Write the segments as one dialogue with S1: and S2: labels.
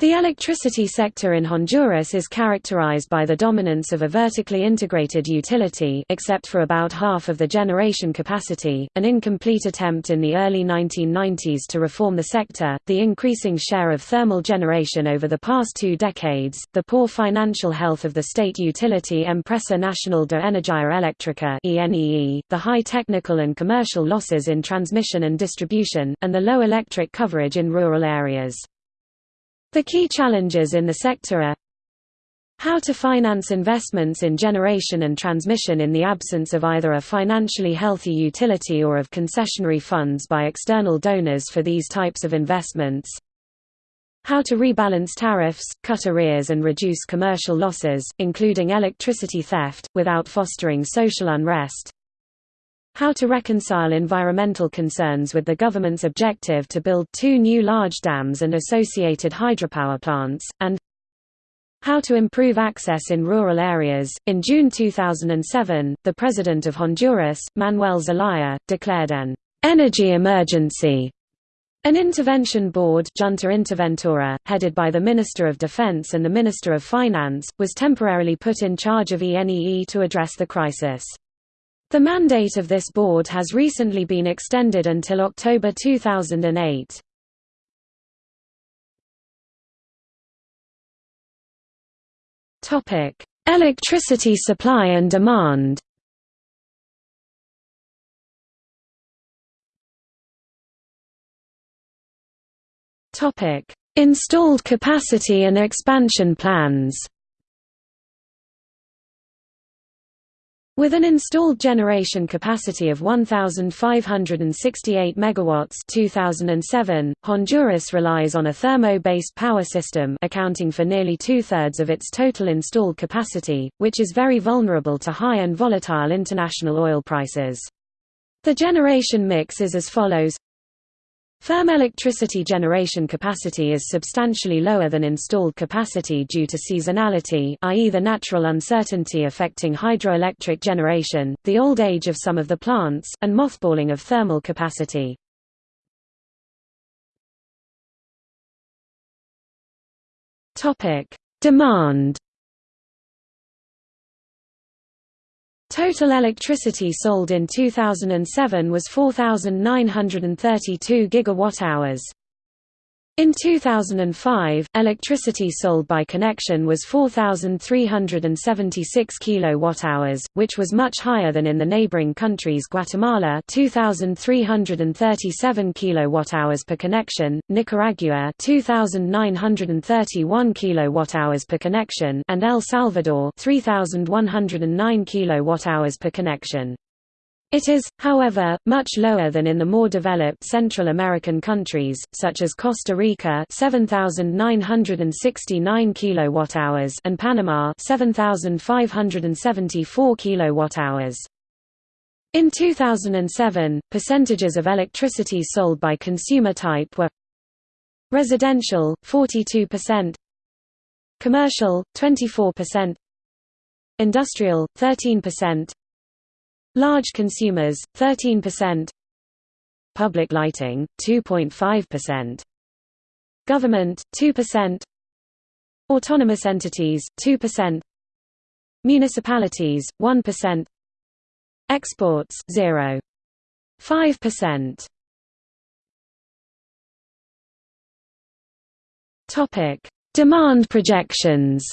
S1: The electricity sector in Honduras is characterized by the dominance of a vertically integrated utility except for about half of the generation capacity, an incomplete attempt in the early 1990s to reform the sector, the increasing share of thermal generation over the past two decades, the poor financial health of the state utility Empresa Nacional de Energía Eléctrica the high technical and commercial losses in transmission and distribution, and the low electric coverage in rural areas. The key challenges in the sector are how to finance investments in generation and transmission in the absence of either a financially healthy utility or of concessionary funds by external donors for these types of investments. How to rebalance tariffs, cut arrears and reduce commercial losses, including electricity theft, without fostering social unrest. How to reconcile environmental concerns with the government's objective to build two new large dams and associated hydropower plants, and how to improve access in rural areas. In June 2007, the President of Honduras, Manuel Zelaya, declared an energy emergency. An intervention board Junta Interventora, headed by the Minister of Defense and the Minister of Finance, was temporarily put in charge of ENEE to address the crisis. The mandate of this board has recently been extended until October 2008. Topic: Electricity supply and demand. Topic: Installed capacity and expansion plans. With an installed generation capacity of 1,568 megawatts 2007, Honduras relies on a thermo-based power system accounting for nearly two-thirds of its total installed capacity, which is very vulnerable to high and volatile international oil prices. The generation mix is as follows Firm electricity generation capacity is substantially lower than installed capacity due to seasonality i.e. the natural uncertainty affecting hydroelectric generation, the old age of some of the plants, and mothballing of thermal capacity. Demand Total electricity sold in 2007 was 4,932 gigawatt-hours. In 2005, electricity sold by connection was 4376 kilowatt-hours, which was much higher than in the neighboring countries Guatemala 2337 kilowatt-hours per connection, Nicaragua 2931 kilowatt-hours per connection, and El Salvador 3109 kilowatt-hours per connection. It is, however, much lower than in the more developed Central American countries, such as Costa Rica 7,969 kWh and Panama 7,574 kWh. In 2007, percentages of electricity sold by consumer type were residential 42%, commercial 24%, industrial 13%, Large consumers, 13% Public lighting, 2.5% Government, 2% Autonomous entities, 2% Municipalities, 1% Exports, 0. 5%. Topic: Demand projections.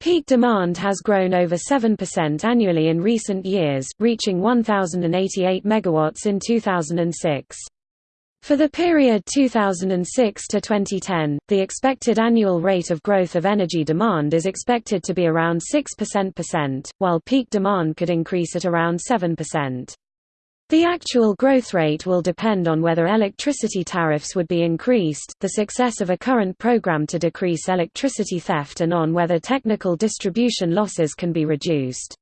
S1: Peak demand has grown over 7% annually in recent years, reaching 1,088 megawatts in 2006. For the period 2006 to 2010, the expected annual rate of growth of energy demand is expected to be around 6%, while peak demand could increase at around 7%. The actual growth rate will depend on whether electricity tariffs would be increased, the success of a current program to decrease electricity theft and on whether technical distribution losses can be reduced.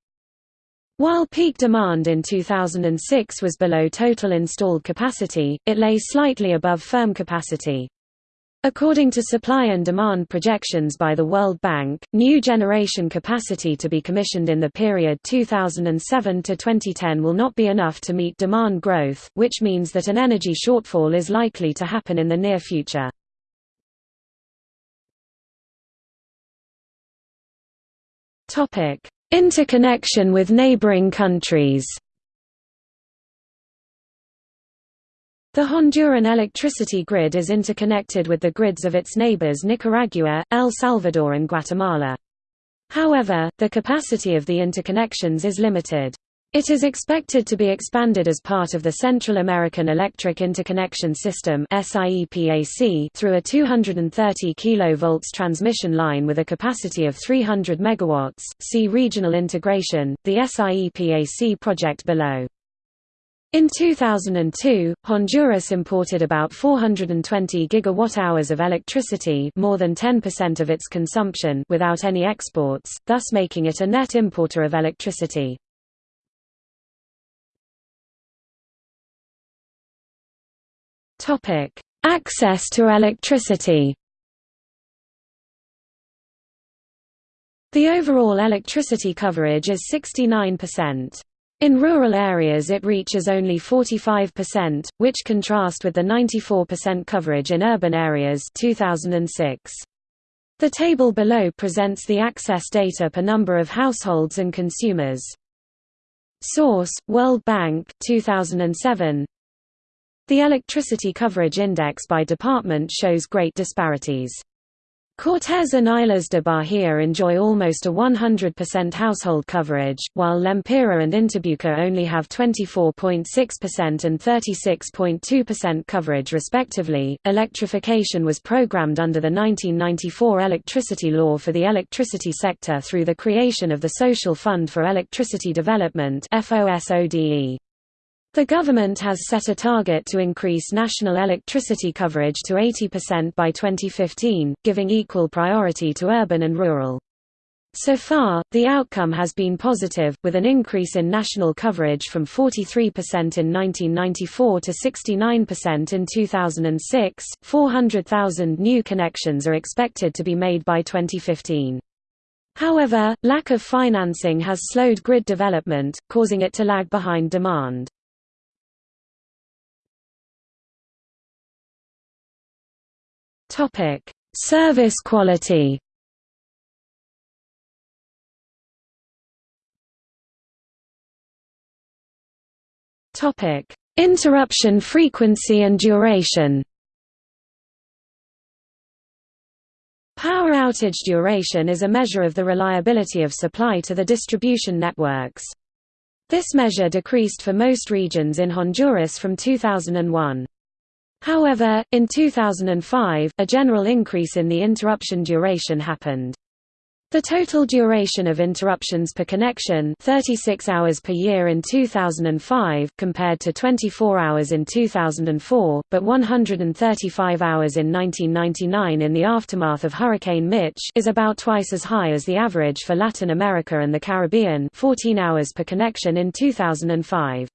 S1: While peak demand in 2006 was below total installed capacity, it lay slightly above firm capacity. According to supply and demand projections by the World Bank, new generation capacity to be commissioned in the period 2007 to 2010 will not be enough to meet demand growth, which means that an energy shortfall is likely to happen in the near future. Topic: Interconnection with neighboring countries. The Honduran electricity grid is interconnected with the grids of its neighbors Nicaragua, El Salvador and Guatemala. However, the capacity of the interconnections is limited. It is expected to be expanded as part of the Central American Electric Interconnection System through a 230 kV transmission line with a capacity of 300 MW. See Regional Integration, the SIEPAC project below. In 2002, Honduras imported about 420 gigawatt-hours of electricity more than 10% of its consumption without any exports, thus making it a net importer of electricity. Access to electricity. The overall electricity coverage is 69%. In rural areas it reaches only 45%, which contrast with the 94% coverage in urban areas 2006. The table below presents the access data per number of households and consumers. Source: World Bank 2007 the electricity coverage index by department shows great disparities. Cortes and Islas de Bahia enjoy almost a 100% household coverage, while Lempira and Intibucá only have 24.6% and 36.2% coverage respectively. Electrification was programmed under the 1994 electricity law for the electricity sector through the creation of the Social Fund for Electricity Development (FOSODE). The government has set a target to increase national electricity coverage to 80% by 2015, giving equal priority to urban and rural. So far, the outcome has been positive, with an increase in national coverage from 43% in 1994 to 69% in 2006. 400,000 new connections are expected to be made by 2015. However, lack of financing has slowed grid development, causing it to lag behind demand. Topic: Service quality. Topic: Interruption frequency and duration. Power outage duration is a measure of the reliability of supply to the distribution networks. This measure decreased for most regions in Honduras from 2001. However, in 2005, a general increase in the interruption duration happened. The total duration of interruptions per connection 36 hours per year in 2005 compared to 24 hours in 2004, but 135 hours in 1999 in the aftermath of Hurricane Mitch is about twice as high as the average for Latin America and the Caribbean 14 hours per connection in 2005.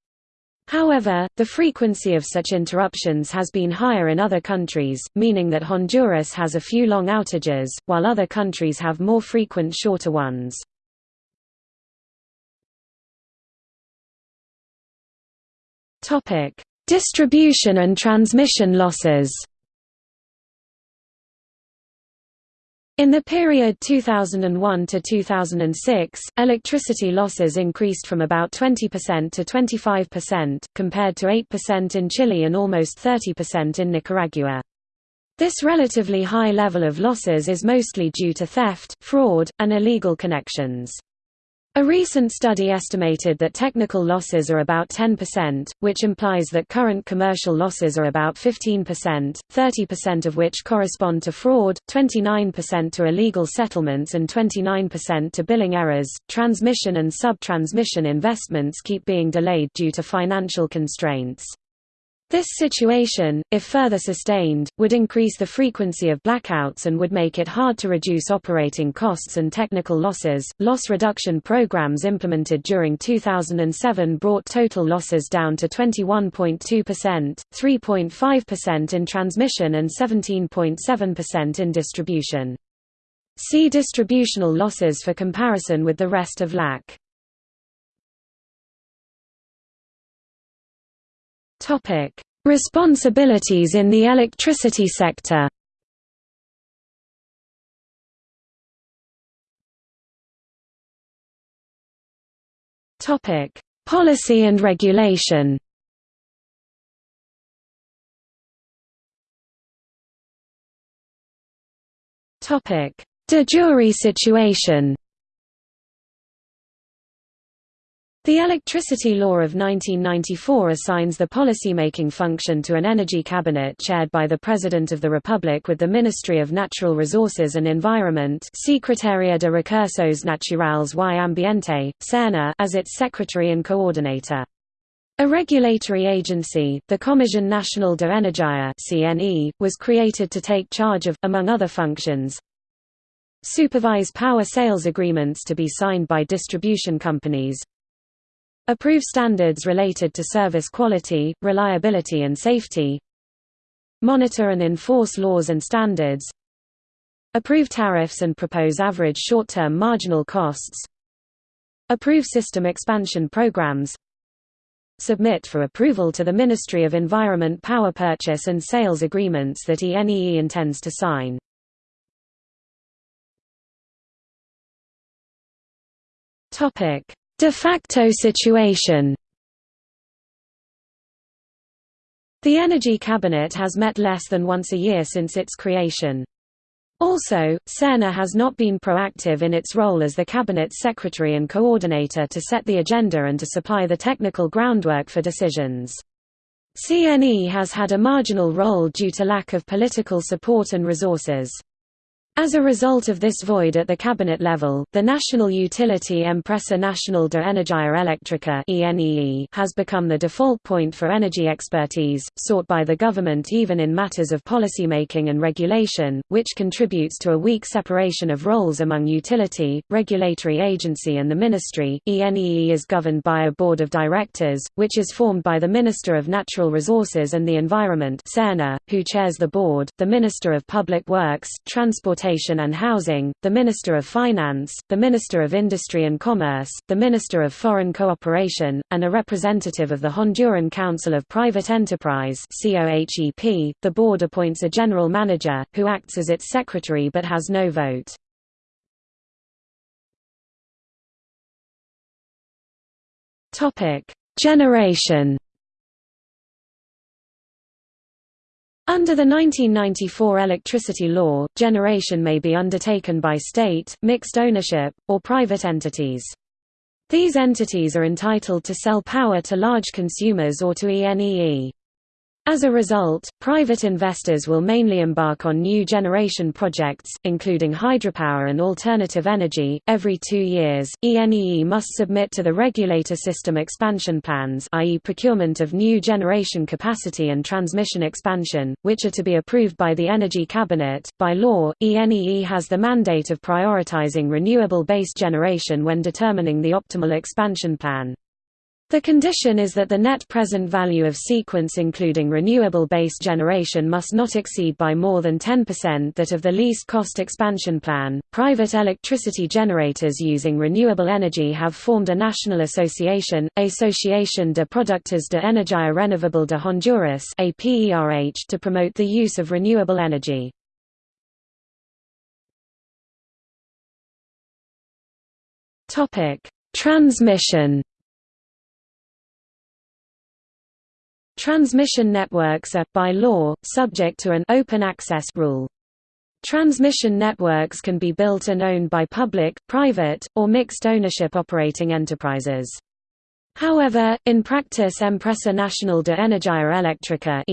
S1: However, the frequency of such interruptions has been higher in other countries, meaning that Honduras has a few long outages, while other countries have more frequent shorter ones. Distribution and transmission losses In the period 2001 to 2006, electricity losses increased from about 20% to 25%, compared to 8% in Chile and almost 30% in Nicaragua. This relatively high level of losses is mostly due to theft, fraud, and illegal connections. A recent study estimated that technical losses are about 10%, which implies that current commercial losses are about 15%, 30% of which correspond to fraud, 29% to illegal settlements, and 29% to billing errors. Transmission and sub transmission investments keep being delayed due to financial constraints. This situation, if further sustained, would increase the frequency of blackouts and would make it hard to reduce operating costs and technical losses. Loss reduction programs implemented during 2007 brought total losses down to 21.2%, 3.5% in transmission and 17.7% in distribution. See distributional losses for comparison with the rest of LAC. Topic: Responsibilities in the electricity sector. Topic: Policy and regulation. Topic: De jure situation. The Electricity Law of 1994 assigns the policymaking function to an energy cabinet chaired by the President of the Republic with the Ministry of Natural Resources and Environment Secretaria de Recursos Naturales y Ambiente, SERNA as its secretary and coordinator. A regulatory agency, the Comisión Nacional de Energía (CNE), was created to take charge of, among other functions, supervise power sales agreements to be signed by distribution companies, Approve standards related to service quality, reliability and safety. Monitor and enforce laws and standards. Approve tariffs and propose average short-term marginal costs. Approve system expansion programs. Submit for approval to the Ministry of Environment power purchase and sales agreements that ENEE intends to sign. Topic De facto situation The Energy Cabinet has met less than once a year since its creation. Also, SERNA has not been proactive in its role as the Cabinet's secretary and coordinator to set the agenda and to supply the technical groundwork for decisions. CNE has had a marginal role due to lack of political support and resources. As a result of this void at the cabinet level, the national utility Empresa Nacional de Energía Eléctrica has become the default point for energy expertise, sought by the government even in matters of policymaking and regulation, which contributes to a weak separation of roles among utility, regulatory agency and the ministry. ENEE is governed by a board of directors, which is formed by the Minister of Natural Resources and the Environment who chairs the board, the Minister of Public Works, Transport Transportation and Housing, the Minister of Finance, the Minister of Industry and Commerce, the Minister of Foreign Cooperation, and a representative of the Honduran Council of Private Enterprise The board appoints a general manager, who acts as its secretary but has no vote. Generation Under the 1994 electricity law, generation may be undertaken by state, mixed ownership, or private entities. These entities are entitled to sell power to large consumers or to ENEE. As a result, private investors will mainly embark on new generation projects, including hydropower and alternative energy. Every two years, ENEE must submit to the regulator system expansion plans, i.e., procurement of new generation capacity and transmission expansion, which are to be approved by the Energy Cabinet. By law, ENEE has the mandate of prioritizing renewable based generation when determining the optimal expansion plan. The condition is that the net present value of sequence including renewable-based generation must not exceed by more than 10% that of the least cost expansion plan. Private electricity generators using renewable energy have formed a national association, Asociación de Productores de Energía Renovable de Honduras (APERH) to promote the use of renewable energy. Topic: Transmission Transmission networks are, by law, subject to an open access rule. Transmission networks can be built and owned by public, private, or mixed ownership operating enterprises. However, in practice Empresa Nacional de Energía Eléctrica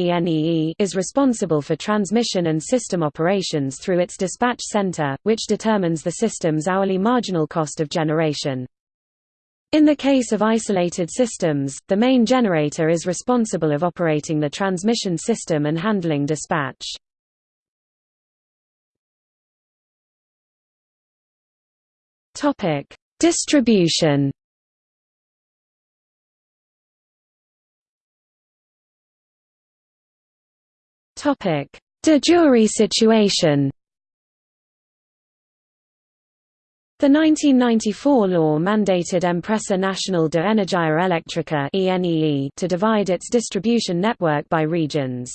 S1: is responsible for transmission and system operations through its dispatch center, which determines the system's hourly marginal cost of generation. In the case of isolated systems, the main generator is responsible of operating the transmission system and handling dispatch. Topic: Distribution. Topic: De jure situation. The 1994 law mandated Empresa Nacional de Energia Eléctrica to divide its distribution network by regions.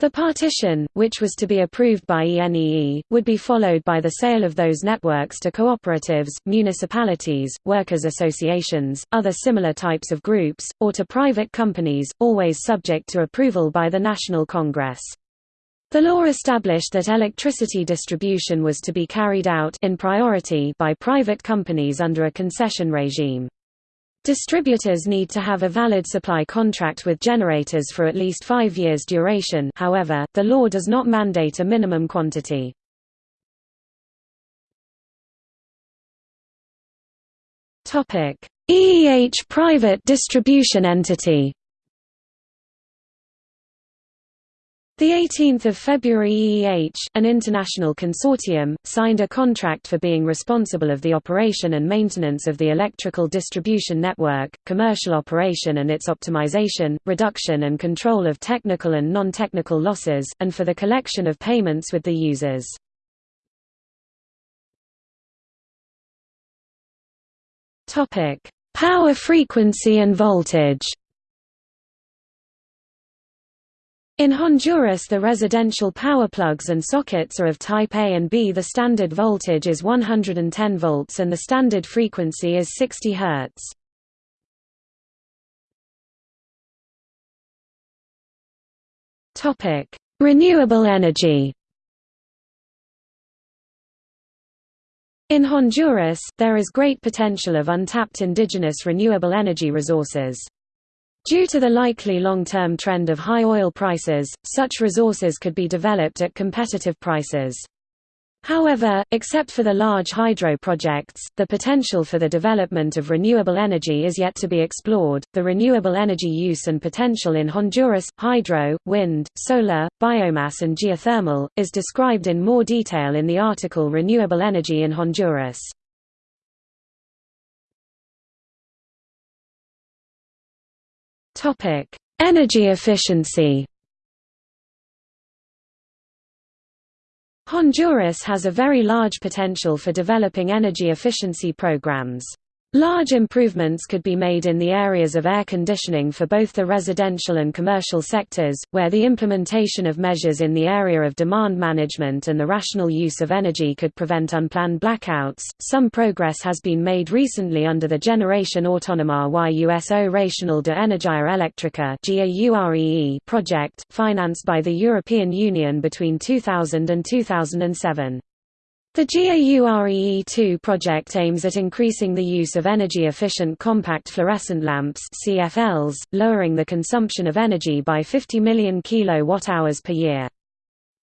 S1: The partition, which was to be approved by ENEE, would be followed by the sale of those networks to cooperatives, municipalities, workers' associations, other similar types of groups, or to private companies, always subject to approval by the National Congress. The law established that electricity distribution was to be carried out in priority by private companies under a concession regime. Distributors need to have a valid supply contract with generators for at least five years duration however, the law does not mandate a minimum quantity. EEH private distribution entity The 18th of February EEH, an international consortium, signed a contract for being responsible of the operation and maintenance of the electrical distribution network, commercial operation and its optimization, reduction and control of technical and non-technical losses, and for the collection of payments with the users. Power frequency and voltage In Honduras the residential power plugs and sockets are of type A and B. The standard voltage is 110 volts and the standard frequency is 60 Hz. Topic: Renewable energy. In Honduras, there is great potential of untapped indigenous renewable energy resources. Due to the likely long-term trend of high oil prices, such resources could be developed at competitive prices. However, except for the large hydro projects, the potential for the development of renewable energy is yet to be explored. The renewable energy use and potential in Honduras, hydro, wind, solar, biomass, and geothermal, is described in more detail in the article Renewable Energy in Honduras. Topic: Energy efficiency. Honduras has a very large potential for developing energy efficiency programs. Large improvements could be made in the areas of air conditioning for both the residential and commercial sectors, where the implementation of measures in the area of demand management and the rational use of energy could prevent unplanned blackouts. Some progress has been made recently under the Generation Autonoma y Uso Racional de Energia Eléctrica project, financed by the European Union between 2000 and 2007. The GAUREE2 project aims at increasing the use of energy-efficient compact fluorescent lamps CFLs, lowering the consumption of energy by 50 million kilowatt-hours per year.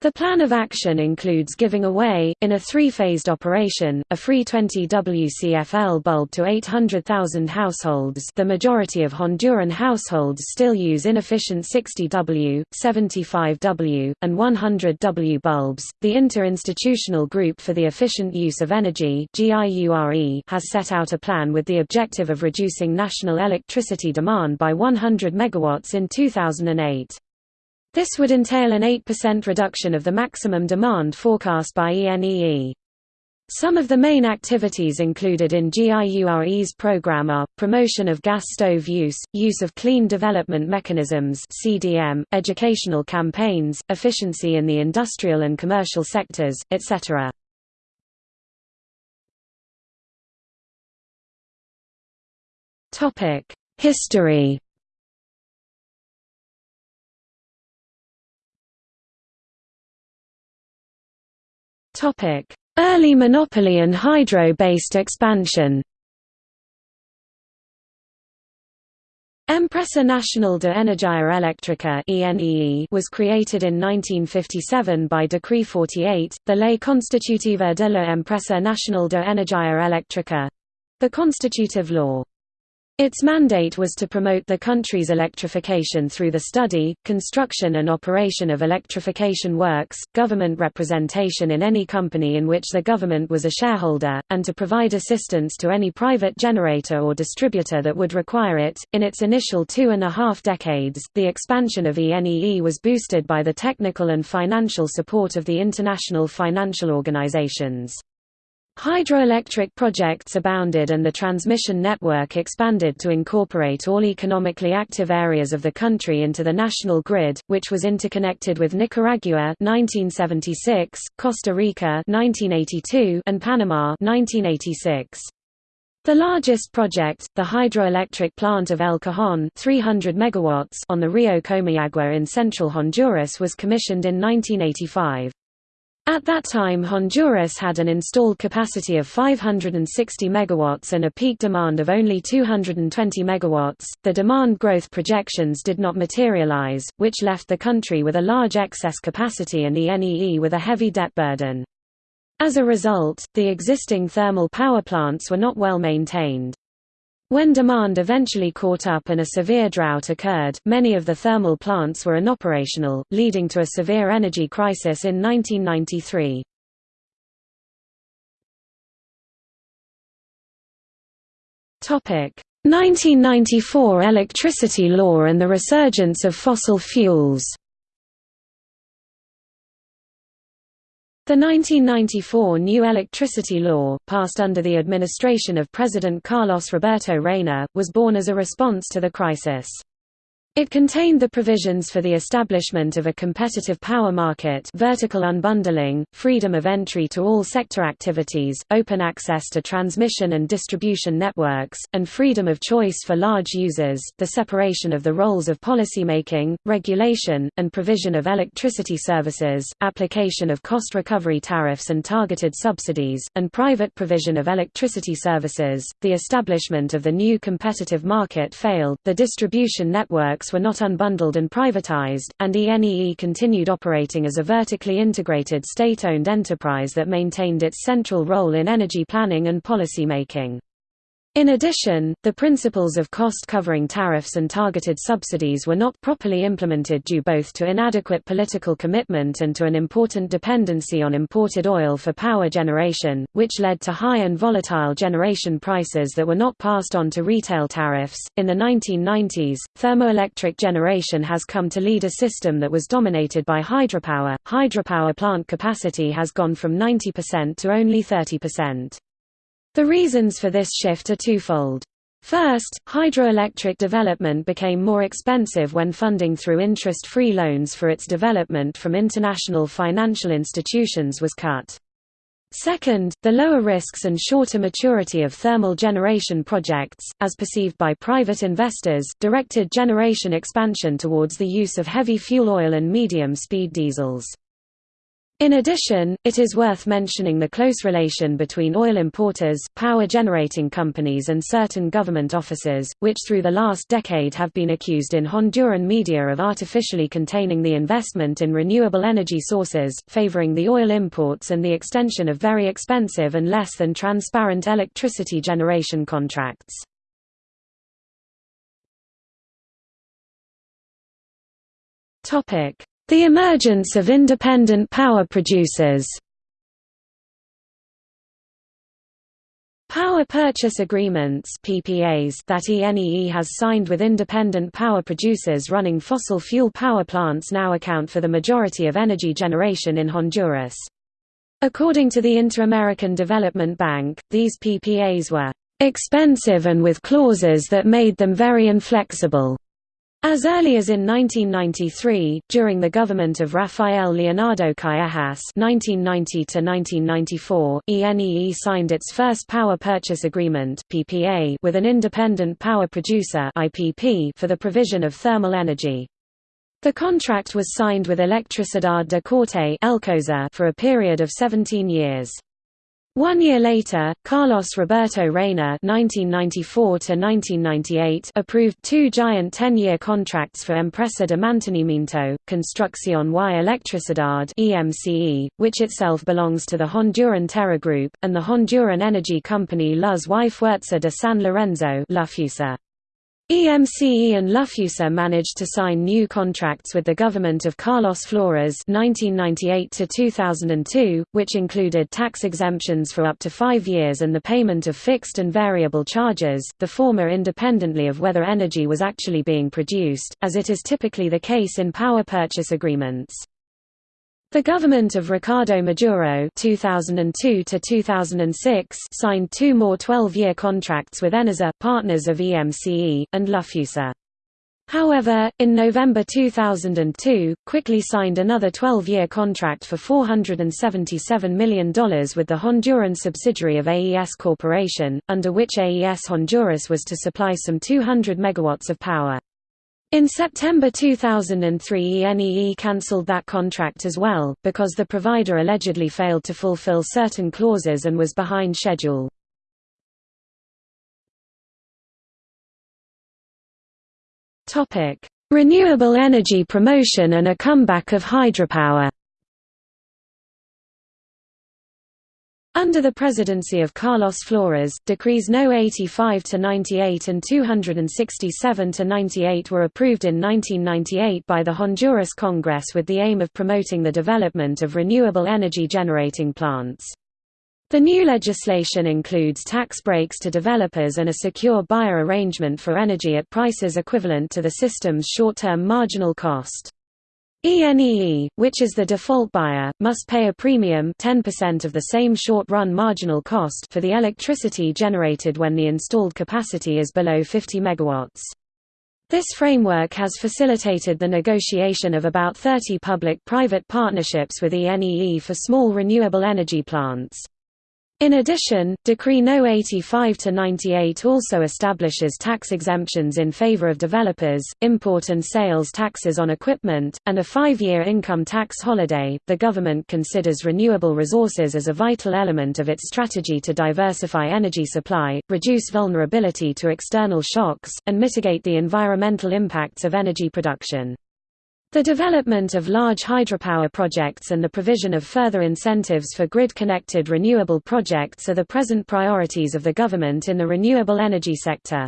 S1: The plan of action includes giving away, in a three-phased operation, a free 20 WCFL bulb to 800,000 households the majority of Honduran households still use inefficient 60W, 75W, and 100W bulbs. The Interinstitutional Group for the Efficient Use of Energy has set out a plan with the objective of reducing national electricity demand by 100 megawatts in 2008. This would entail an 8% reduction of the maximum demand forecast by ENEE. Some of the main activities included in GIURE's program are, promotion of gas stove use, use of clean development mechanisms CDM, educational campaigns, efficiency in the industrial and commercial sectors, etc. History Early monopoly and hydro-based expansion Empresa Nacional de Energia Eléctrica was created in 1957 by Decree 48, the Ley Constitutiva de la Empresa Nacional de Energia Eléctrica—the constitutive law. Its mandate was to promote the country's electrification through the study, construction and operation of electrification works, government representation in any company in which the government was a shareholder, and to provide assistance to any private generator or distributor that would require it. In its initial two and a half decades, the expansion of ENEE was boosted by the technical and financial support of the international financial organizations. Hydroelectric projects abounded and the transmission network expanded to incorporate all economically active areas of the country into the national grid, which was interconnected with Nicaragua 1976, Costa Rica 1982, and Panama 1986. The largest project, the hydroelectric plant of El Cajon 300 megawatts on the Rio Comayagua in central Honduras was commissioned in 1985. At that time Honduras had an installed capacity of 560 megawatts and a peak demand of only 220 megawatts. The demand growth projections did not materialize, which left the country with a large excess capacity and the NEE with a heavy debt burden. As a result, the existing thermal power plants were not well maintained. When demand eventually caught up and a severe drought occurred, many of the thermal plants were inoperational, leading to a severe energy crisis in 1993. Topic: 1994 electricity law and the resurgence of fossil fuels. The 1994 new electricity law, passed under the administration of President Carlos Roberto Reina, was born as a response to the crisis. It contained the provisions for the establishment of a competitive power market vertical unbundling, freedom of entry to all sector activities, open access to transmission and distribution networks, and freedom of choice for large users, the separation of the roles of policymaking, regulation, and provision of electricity services, application of cost recovery tariffs and targeted subsidies, and private provision of electricity services. The establishment of the new competitive market failed, the distribution network were not unbundled and privatized, and ENEE continued operating as a vertically integrated state-owned enterprise that maintained its central role in energy planning and policy-making. In addition, the principles of cost-covering tariffs and targeted subsidies were not properly implemented due both to inadequate political commitment and to an important dependency on imported oil for power generation, which led to high and volatile generation prices that were not passed on to retail tariffs. In the 1990s, thermoelectric generation has come to lead a system that was dominated by hydropower. Hydropower plant capacity has gone from 90% to only 30%. The reasons for this shift are twofold. First, hydroelectric development became more expensive when funding through interest-free loans for its development from international financial institutions was cut. Second, the lower risks and shorter maturity of thermal generation projects, as perceived by private investors, directed generation expansion towards the use of heavy fuel oil and medium-speed diesels. In addition, it is worth mentioning the close relation between oil importers, power generating companies and certain government offices, which through the last decade have been accused in Honduran media of artificially containing the investment in renewable energy sources, favoring the oil imports and the extension of very expensive and less than transparent electricity generation contracts. The emergence of independent power producers Power purchase agreements PPAs that ENEE has signed with independent power producers running fossil fuel power plants now account for the majority of energy generation in Honduras. According to the Inter-American Development Bank, these PPAs were expensive and with clauses that made them very inflexible. As early as in 1993, during the government of Rafael Leonardo Callejas (1990–1994), ENEE signed its first power purchase agreement (PPA) with an independent power producer (IPP) for the provision of thermal energy. The contract was signed with Electricidad de Corte for a period of 17 years. One year later, Carlos Roberto Reina (1994–1998) approved two giant ten-year contracts for Empresa de Mantenimiento, Construcción y Electricidad (EMCE), which itself belongs to the Honduran Terra Group, and the Honduran energy company Luz y Fuerza de San Lorenzo (Lufusa). EMCE and Lufusa managed to sign new contracts with the government of Carlos Flores 1998 which included tax exemptions for up to five years and the payment of fixed and variable charges, the former independently of whether energy was actually being produced, as it is typically the case in power purchase agreements. The government of Ricardo Maduro 2002 signed two more 12-year contracts with Enesa, partners of EMCE, and Lufusa. However, in November 2002, quickly signed another 12-year contract for $477 million with the Honduran subsidiary of AES Corporation, under which AES Honduras was to supply some 200 megawatts of power. In September 2003 ENEE cancelled that contract as well, because the provider allegedly failed to fulfill certain clauses and was behind schedule. Renewable energy promotion and a comeback of hydropower Under the presidency of Carlos Flores, decrees No. 85 to 98 and 267 to 98 were approved in 1998 by the Honduras Congress with the aim of promoting the development of renewable energy generating plants. The new legislation includes tax breaks to developers and a secure buyer arrangement for energy at prices equivalent to the system's short-term marginal cost. ENEE, which is the default buyer, must pay a premium 10% of the same short-run marginal cost for the electricity generated when the installed capacity is below 50 MW. This framework has facilitated the negotiation of about 30 public-private partnerships with ENEE for small renewable energy plants. In addition, Decree No. 85-98 also establishes tax exemptions in favor of developers, import and sales taxes on equipment, and a five-year income tax holiday. The government considers renewable resources as a vital element of its strategy to diversify energy supply, reduce vulnerability to external shocks, and mitigate the environmental impacts of energy production. The development of large hydropower projects and the provision of further incentives for grid-connected renewable projects are the present priorities of the government in the renewable energy sector.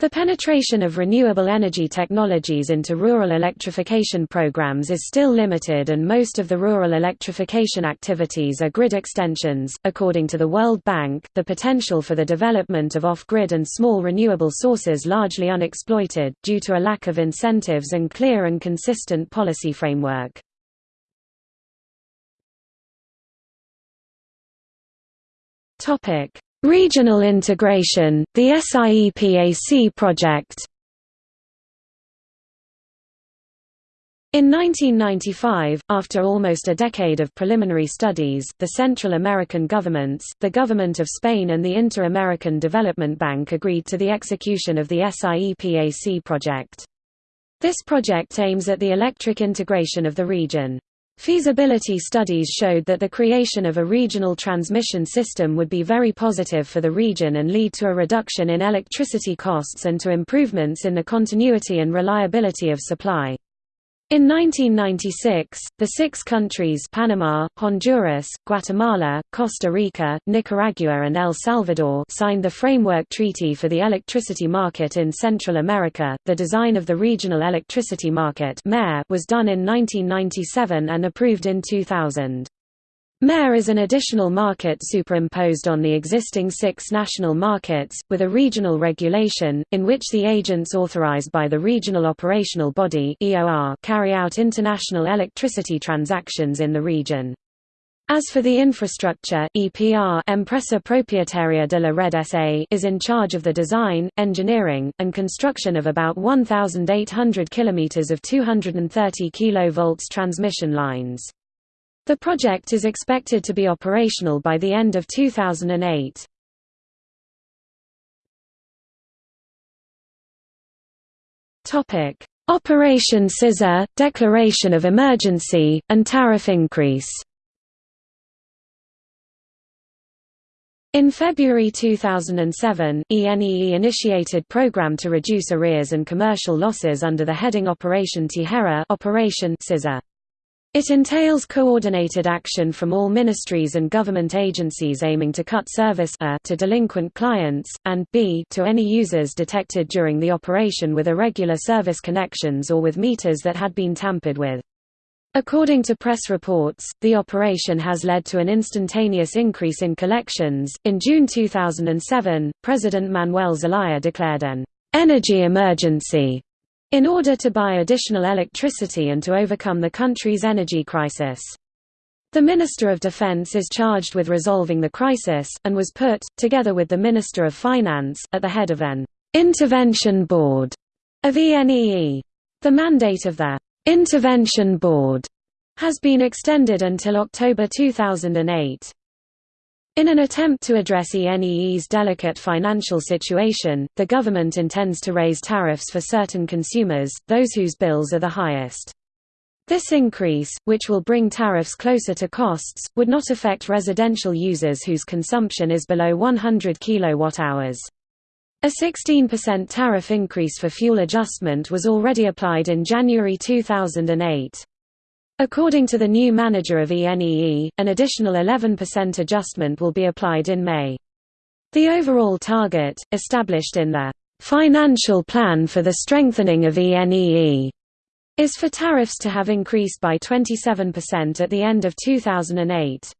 S1: The penetration of renewable energy technologies into rural electrification programs is still limited, and most of the rural electrification activities are grid extensions. According to the World Bank, the potential for the development of off grid and small renewable sources largely unexploited, due to a lack of incentives and clear and consistent policy framework. Topic Regional integration, the SIEPAC project In 1995, after almost a decade of preliminary studies, the Central American governments, the government of Spain and the Inter-American Development Bank agreed to the execution of the SIEPAC project. This project aims at the electric integration of the region. Feasibility studies showed that the creation of a regional transmission system would be very positive for the region and lead to a reduction in electricity costs and to improvements in the continuity and reliability of supply. In 1996, the six countries Panama, Honduras, Guatemala, Costa Rica, Nicaragua and El Salvador signed the Framework Treaty for the Electricity Market in Central America. The design of the Regional Electricity Market was done in 1997 and approved in 2000. MER is an additional market superimposed on the existing six national markets, with a regional regulation, in which the agents authorized by the Regional Operational Body carry out international electricity transactions in the region. As for the infrastructure, EPR Empresa Propietaria de la Red SA is in charge of the design, engineering, and construction of about 1,800 km of 230 kV transmission lines. The project is expected to be operational by the end of 2008. Topic: Operation Scissor, declaration of emergency, and tariff increase. In February 2007, ENEE initiated program to reduce arrears and commercial losses under the heading Operation Tijera Operation Scissor. It entails coordinated action from all ministries and government agencies aiming to cut service a to delinquent clients, and b to any users detected during the operation with irregular service connections or with meters that had been tampered with. According to press reports, the operation has led to an instantaneous increase in collections. In June 2007, President Manuel Zelaya declared an energy emergency in order to buy additional electricity and to overcome the country's energy crisis. The Minister of Defense is charged with resolving the crisis, and was put, together with the Minister of Finance, at the head of an intervention board of ENEE. The mandate of the intervention board has been extended until October 2008. In an attempt to address ENEE's delicate financial situation, the government intends to raise tariffs for certain consumers, those whose bills are the highest. This increase, which will bring tariffs closer to costs, would not affect residential users whose consumption is below 100 kWh. A 16% tariff increase for fuel adjustment was already applied in January 2008. According to the new manager of ENEE, an additional 11% adjustment will be applied in May. The overall target, established in the Financial Plan for the Strengthening of ENEE, is for tariffs to have increased by 27% at the end of 2008.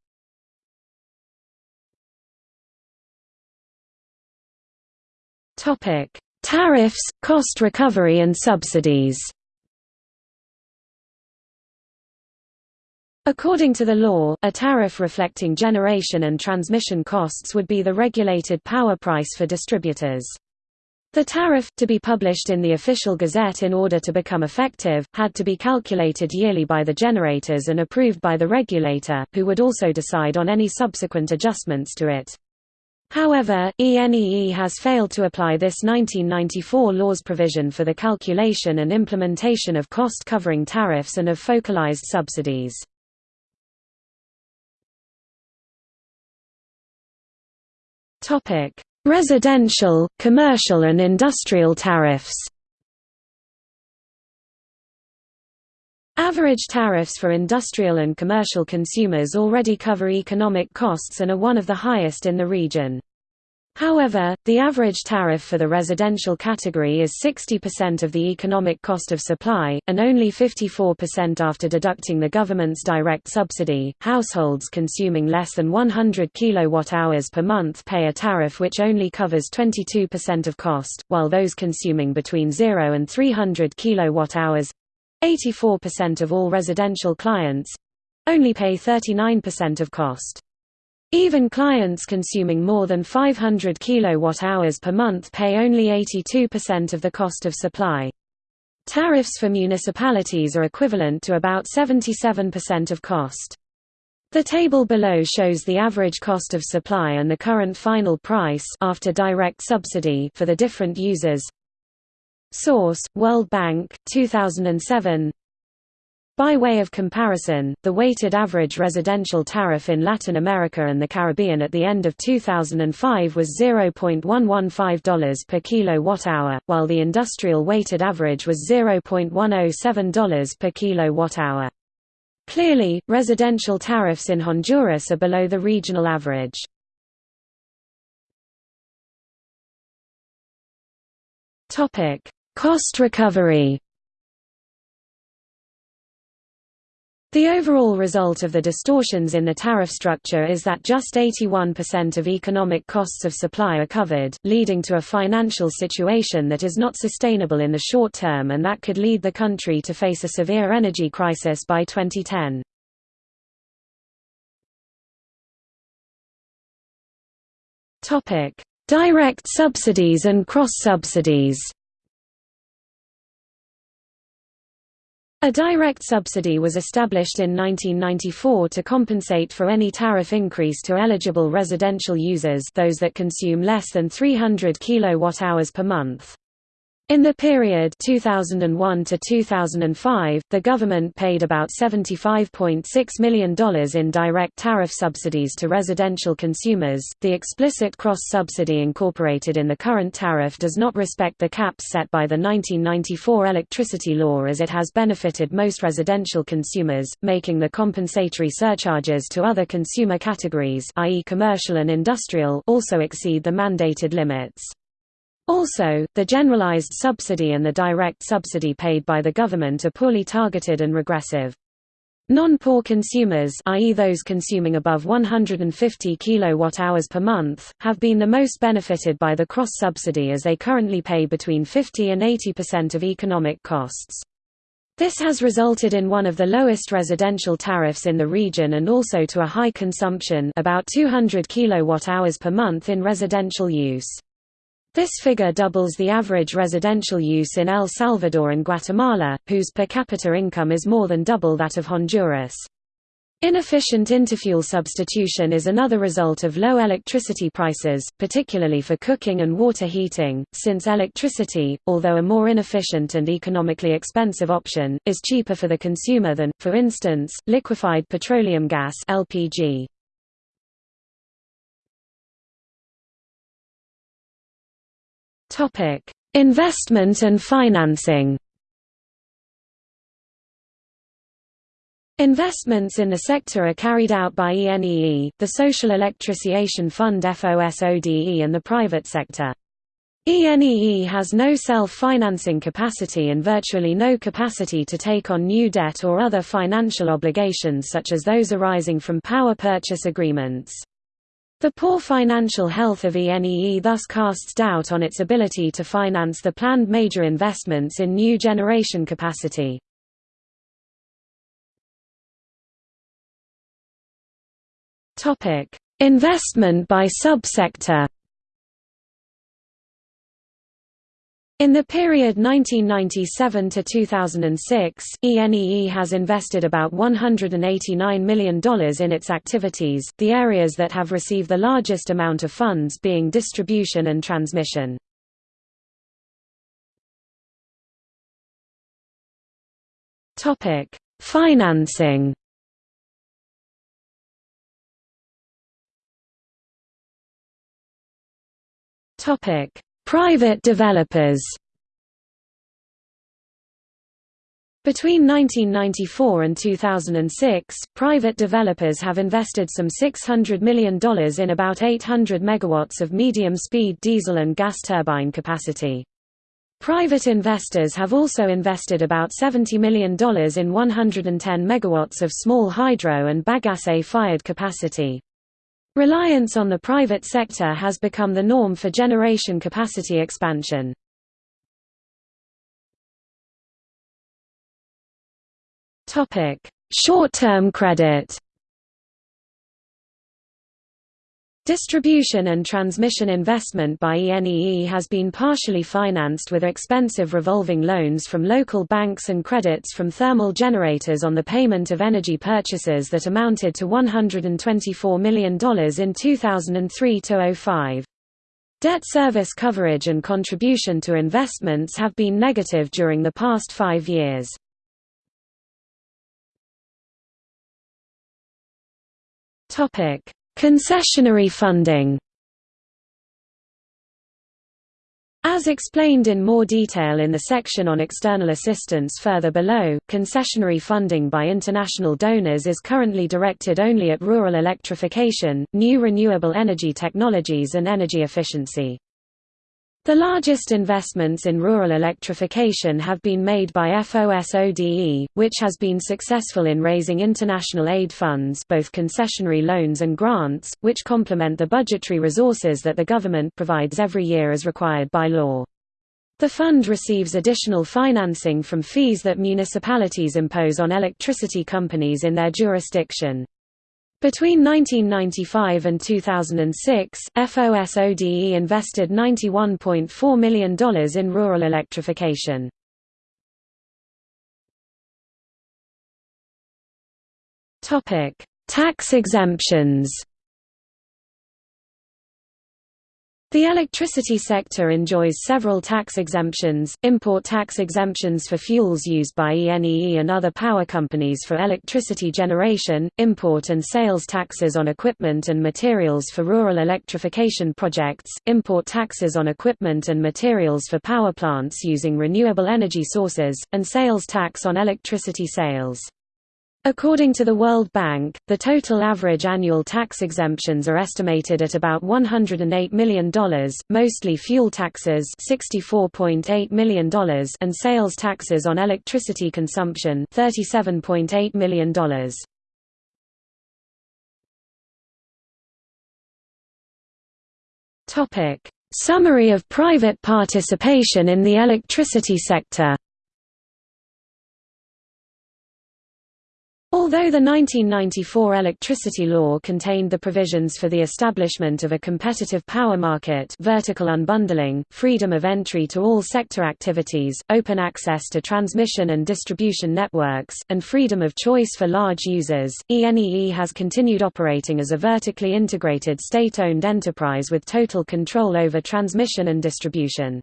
S1: Topic: Tariffs, cost recovery and subsidies According to the law, a tariff reflecting generation and transmission costs would be the regulated power price for distributors. The tariff, to be published in the official gazette in order to become effective, had to be calculated yearly by the generators and approved by the regulator, who would also decide on any subsequent adjustments to it. However, ENEE has failed to apply this 1994 law's provision for the calculation and implementation of cost-covering tariffs and of focalized subsidies. Topic: Residential, commercial and industrial tariffs. Average tariffs for industrial and commercial consumers already cover economic costs and are one of the highest in the region. However, the average tariff for the residential category is 60% of the economic cost of supply, and only 54% after deducting the government's direct subsidy. Households consuming less than 100 kWh per month pay a tariff which only covers 22% of cost, while those consuming between 0 and 300 kWh 84% of all residential clients only pay 39% of cost. Even clients consuming more than 500 kWh per month pay only 82% of the cost of supply. Tariffs for municipalities are equivalent to about 77% of cost. The table below shows the average cost of supply and the current final price after direct subsidy for the different users. Source: World Bank, 2007. By way of comparison, the weighted average residential tariff in Latin America and the Caribbean at the end of 2005 was $0.115 per kilowatt-hour, while the industrial weighted average was $0.107 per kilowatt-hour. Clearly, residential tariffs in Honduras are below the regional average. Cost recovery The overall result of the distortions in the tariff structure is that just 81% of economic costs of supply are covered, leading to a financial situation that is not sustainable in the short term and that could lead the country to face a severe energy crisis by 2010. Direct subsidies and cross-subsidies A direct subsidy was established in 1994 to compensate for any tariff increase to eligible residential users those that consume less than 300 kWh per month. In the period 2001 to 2005, the government paid about $75.6 million in direct tariff subsidies to residential consumers. The explicit cross-subsidy incorporated in the current tariff does not respect the caps set by the 1994 electricity law as it has benefited most residential consumers, making the compensatory surcharges to other consumer categories i.e. commercial and industrial also exceed the mandated limits. Also, the generalized subsidy and the direct subsidy paid by the government are poorly targeted and regressive. Non-poor consumers i.e. those consuming above 150 kWh per month, have been the most benefited by the cross-subsidy as they currently pay between 50 and 80% of economic costs. This has resulted in one of the lowest residential tariffs in the region and also to a high consumption about 200 kWh per month in residential use. This figure doubles the average residential use in El Salvador and Guatemala, whose per capita income is more than double that of Honduras. Inefficient interfuel substitution is another result of low electricity prices, particularly for cooking and water heating, since electricity, although a more inefficient and economically expensive option, is cheaper for the consumer than, for instance, liquefied petroleum gas LPG. Topic: Investment and financing. Investments in the sector are carried out by ENEE, the Social Electrification Fund FOSODE and the private sector. ENEE has no self-financing capacity and virtually no capacity to take on new debt or other financial obligations such as those arising from power purchase agreements. The poor financial health of ENEE thus casts doubt on its ability to finance the planned major investments in new generation capacity. Investment by subsector In the period 1997 to 2006, ENEE has invested about $189 million in its activities, the areas that have received the largest amount of funds being distribution and transmission. Topic: Financing Topic Private developers Between 1994 and 2006, private developers have invested some $600 million in about 800 megawatts of medium-speed diesel and gas turbine capacity. Private investors have also invested about $70 million in 110 megawatts of small hydro and bagasse-fired capacity. Reliance on the private sector has become the norm for generation capacity expansion. Short-term credit Distribution and transmission investment by ENEE has been partially financed with expensive revolving loans from local banks and credits from thermal generators on the payment of energy purchases that amounted to $124 million in 2003–05. Debt service coverage and contribution to investments have been negative during the past five years. Topic Concessionary funding As explained in more detail in the section on external assistance further below, concessionary funding by international donors is currently directed only at rural electrification, new renewable energy technologies and energy efficiency. The largest investments in rural electrification have been made by FOSODE, which has been successful in raising international aid funds both concessionary loans and grants, which complement the budgetary resources that the government provides every year as required by law. The fund receives additional financing from fees that municipalities impose on electricity companies in their jurisdiction. Between 1995 and 2006, FOSODE invested $91.4 million in rural electrification. Tax exemptions The electricity sector enjoys several tax exemptions, import tax exemptions for fuels used by ENEE and other power companies for electricity generation, import and sales taxes on equipment and materials for rural electrification projects, import taxes on equipment and materials for power plants using renewable energy sources, and sales tax on electricity sales. According to the World Bank, the total average annual tax exemptions are estimated at about $108 million, mostly fuel taxes $64.8 million and sales taxes on electricity consumption $37.8 million. Summary of private participation in the electricity sector Although the 1994 electricity law contained the provisions for the establishment of a competitive power market vertical unbundling, freedom of entry to all sector activities, open access to transmission and distribution networks, and freedom of choice for large users, ENEE has continued operating as a vertically integrated state-owned enterprise with total control over transmission and distribution.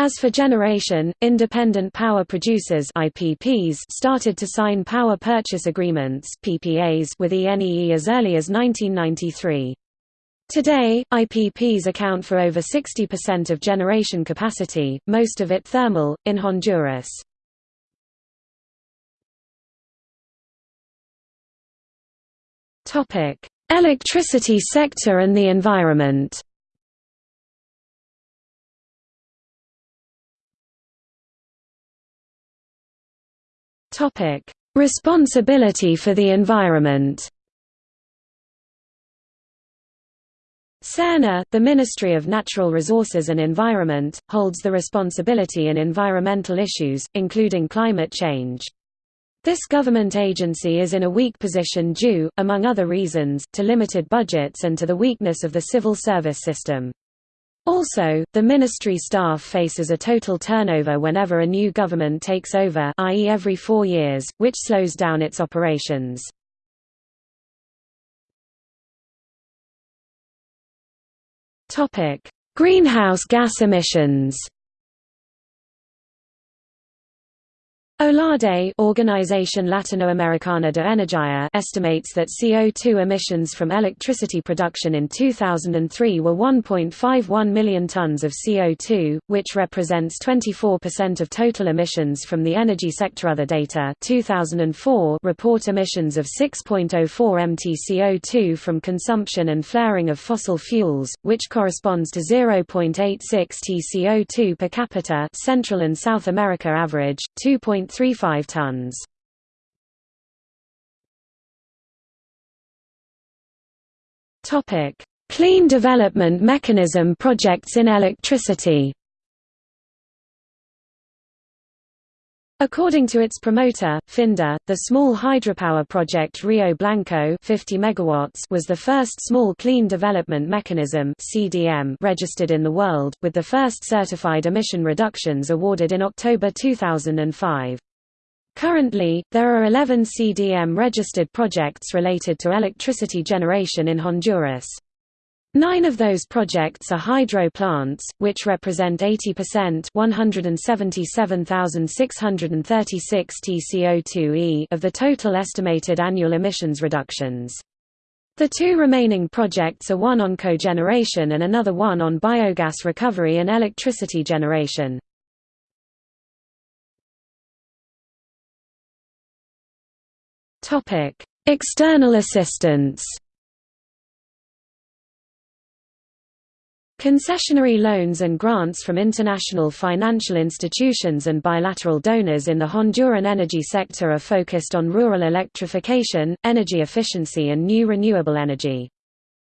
S1: As for generation, independent power producers IPPs started to sign power purchase agreements PPAs with ENEE as early as 1993. Today, IPPs account for over 60% of generation capacity, most of it thermal, in Honduras. Electricity sector and the environment Topic: Responsibility for the environment. SERNA, the Ministry of Natural Resources and Environment, holds the responsibility in environmental issues, including climate change. This government agency is in a weak position due, among other reasons, to limited budgets and to the weakness of the civil service system. Also, the ministry staff faces a total turnover whenever a new government takes over i.e. every four years, which slows down its operations. Greenhouse gas emissions OLADE Organización Latinoamericana de Energía estimates that CO2 emissions from electricity production in 2003 were 1.51 million tons of CO2, which represents 24% of total emissions from the energy sector. Other data 2004 report emissions of 6.04 mt CO2 from consumption and flaring of fossil fuels, which corresponds to 0.86 t CO2 per capita Central and South America average, 2. 1.35 tons. Topic: Clean Development Mechanism projects in electricity. According to its promoter, FINDA, the small hydropower project Rio Blanco 50 megawatts was the first small clean development mechanism CDM registered in the world, with the first certified emission reductions awarded in October 2005. Currently, there are 11 CDM-registered projects related to electricity generation in Honduras. Nine of those projects are hydro plants, which represent 80% 177,636 TCO2e of the total estimated annual emissions reductions. The two remaining projects are one on cogeneration and another one on biogas recovery and electricity generation. External assistance Concessionary loans and grants from international financial institutions and bilateral donors in the Honduran energy sector are focused on rural electrification, energy efficiency and new renewable energy.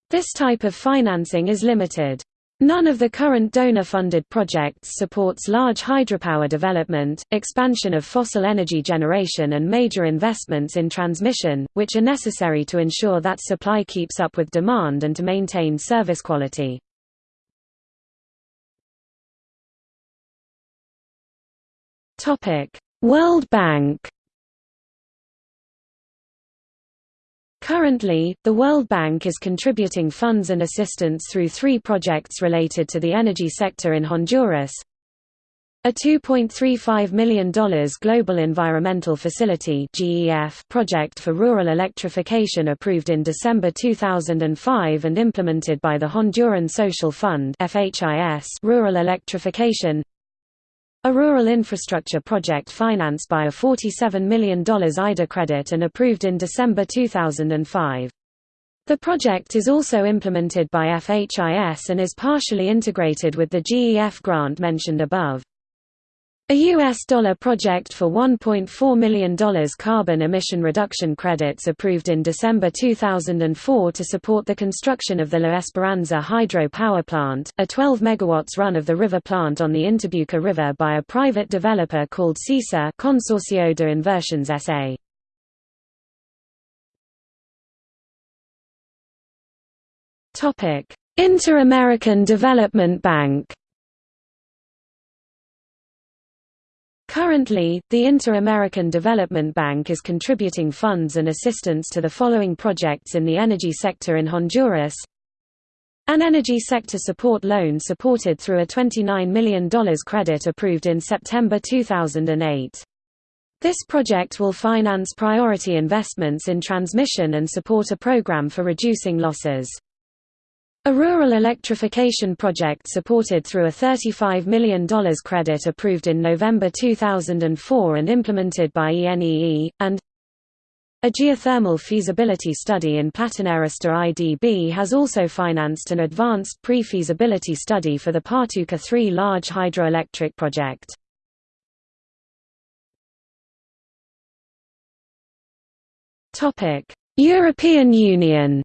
S1: This type of financing is limited. None of the current donor-funded projects supports large hydropower development, expansion of fossil energy generation and major investments in transmission, which are necessary to ensure that supply keeps up with demand and to maintain service quality. World Bank Currently, the World Bank is contributing funds and assistance through three projects related to the energy sector in Honduras. A $2.35 million Global Environmental Facility project for rural electrification approved in December 2005 and implemented by the Honduran Social Fund Rural Electrification a rural infrastructure project financed by a $47 million IDA credit and approved in December 2005. The project is also implemented by FHIS and is partially integrated with the GEF grant mentioned above. A U.S. dollar project for $1.4 million carbon emission reduction credits approved in December 2004 to support the construction of the La Esperanza hydro power plant, a 12 MW run of the river plant on the Intibucá River by a private developer called CISA Consorcio de Inversiones S.A. Inter-American Development Bank Currently, the Inter-American Development Bank is contributing funds and assistance to the following projects in the energy sector in Honduras. An energy sector support loan supported through a $29 million credit approved in September 2008. This project will finance priority investments in transmission and support a program for reducing losses. A rural electrification project supported through a $35 million credit approved in November 2004 and implemented by ENEE, and a geothermal feasibility study in Platanares IDB has also financed an advanced pre-feasibility study for the Patuca 3 large hydroelectric project. European Union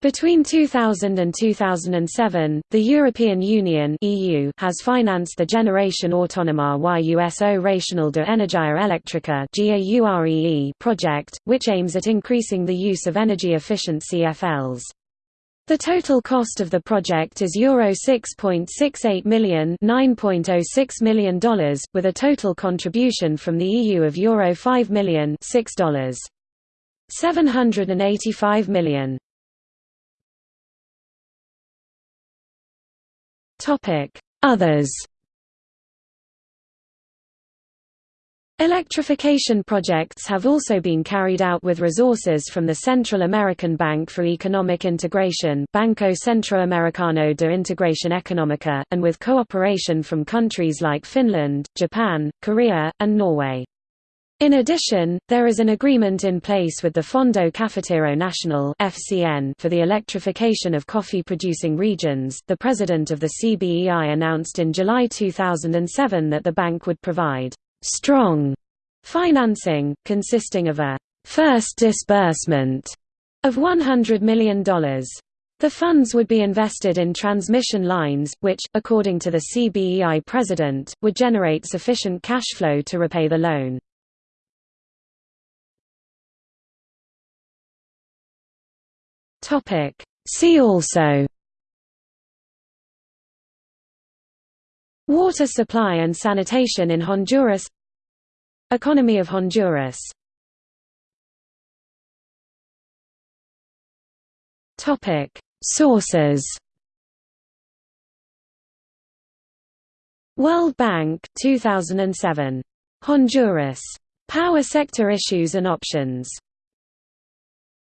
S1: Between 2000 and 2007, the European Union (EU) has financed the Generation Autonoma y Uso Racional de Energía Eléctrica project, which aims at increasing the use of energy efficient CFLs. The total cost of the project is Euro 6.68 million $9.06 million, with a total contribution from the EU of Euro 5 million $6. 785 million. Others Electrification projects have also been carried out with resources from the Central American Bank for Economic Integration Banco Centroamericano de Integración Económica, and with cooperation from countries like Finland, Japan, Korea, and Norway. In addition, there is an agreement in place with the Fondo Cafetero Nacional (FCN) for the electrification of coffee-producing regions. The president of the CBEI announced in July 2007 that the bank would provide strong financing consisting of a first disbursement of $100 million. The funds would be invested in transmission lines, which, according to the CBEI president, would generate sufficient cash flow to repay the loan. Topic. See also Water supply and sanitation in Honduras Economy of Honduras Topic. Sources World Bank 2007 Honduras. Power sector issues and options